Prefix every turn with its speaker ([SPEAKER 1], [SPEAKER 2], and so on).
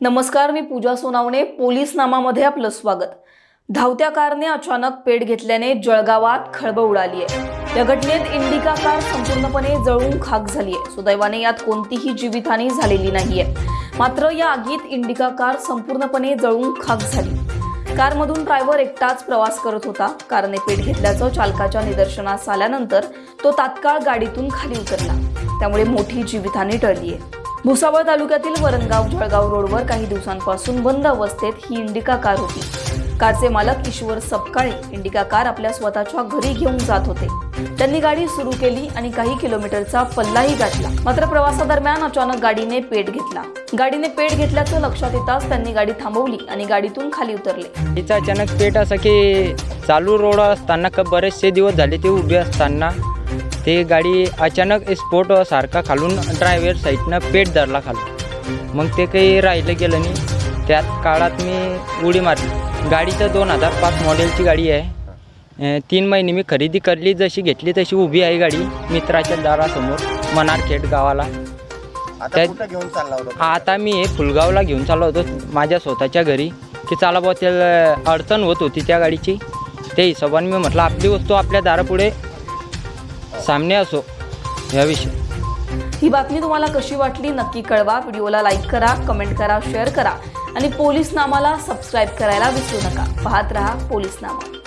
[SPEAKER 1] नमस्कार मी पूजा सोनावणे पोलीस नामामध्ये आपलं स्वागत. धावत्या कारने अचानक पेट घेतल्याने जळगावात खळबळ उडाली आहे या घटनेत इंडिका कार संपूर्णपणे जळून खाक झाली आहे सुदैवाने यात कोणतीही जीवितहानी झालेली नाहीये. मात्र या आगीत इंडिका कार संपूर्णपणे जळून खाक झाली. कारमधून ड्रायव्हर एकटाच प्रवास करत होता. कारने पेट घेतल्याचं चालकाच्या निदर्शनास आल्यानंतर तो तात्काळ गाडीतून खाली उतरला. त्यामुळे मोठी जीवितहानी टळली आहे भुसावळ तालुक्यातील वरणगाव जळगाव रोडवर काही दिवसांपासून बंद अवस्थेत ही इंडिका कार होती. कारचे मालक ईश्वर सपकाळे इंडिका कार आपल्या स्वतःच्या घरी घेऊन जात होते. त्यांनी गाडी सुरू केली आणि काही किलोमीटरचा पल्लाही गाठला. मात्र प्रवासादरम्यान अचानक गाडीने पेट घेतला. गाडीने पेट घेतल्याचं लक्षात येताच त्यांनी गाडी थांबवली आणि गाडीतून खाली उतरले.
[SPEAKER 2] तिचा अचानक पेट असं की चालू रोड असताना बरेचसे दिवस झाले ते उभे असताना ते गाडी अचानक स्पोर्ट सारखा खालून ड्रायव्हर साईडनं पेट धरला खालून मग ते काही राहिलं गेलं नाही. त्याच काळात मी उडी मारली. गाडीचं दोन हजार पाच मॉडेलची गाडी आहे. तीन महिने मी खरेदी करली जशी घेतली तशी उभी आहे गाडी मित्राच्या दारासमोर मनारखेड गावाला.
[SPEAKER 3] आता घेऊन चालला होता
[SPEAKER 2] आता मी हे फुलगावला घेऊन चाललो होतो माझ्या स्वतःच्या घरी. की चला बुवा त्याला अडचण होत होती त्या गाडीची. त्या हिशोबाने मी म्हटलं आपली वस्तू आपल्या दारापुढे सामने असो याविषयी.
[SPEAKER 1] ही बातमी तुम्हाला कशी वाटली नक्की कळवा. व्हिडिओला लाईक करा कमेंट करा शेअर करा. आणि पोलीस नामाला सबस्क्राईब करायला विसरू नका. पाहत रहा पोलीस नामा.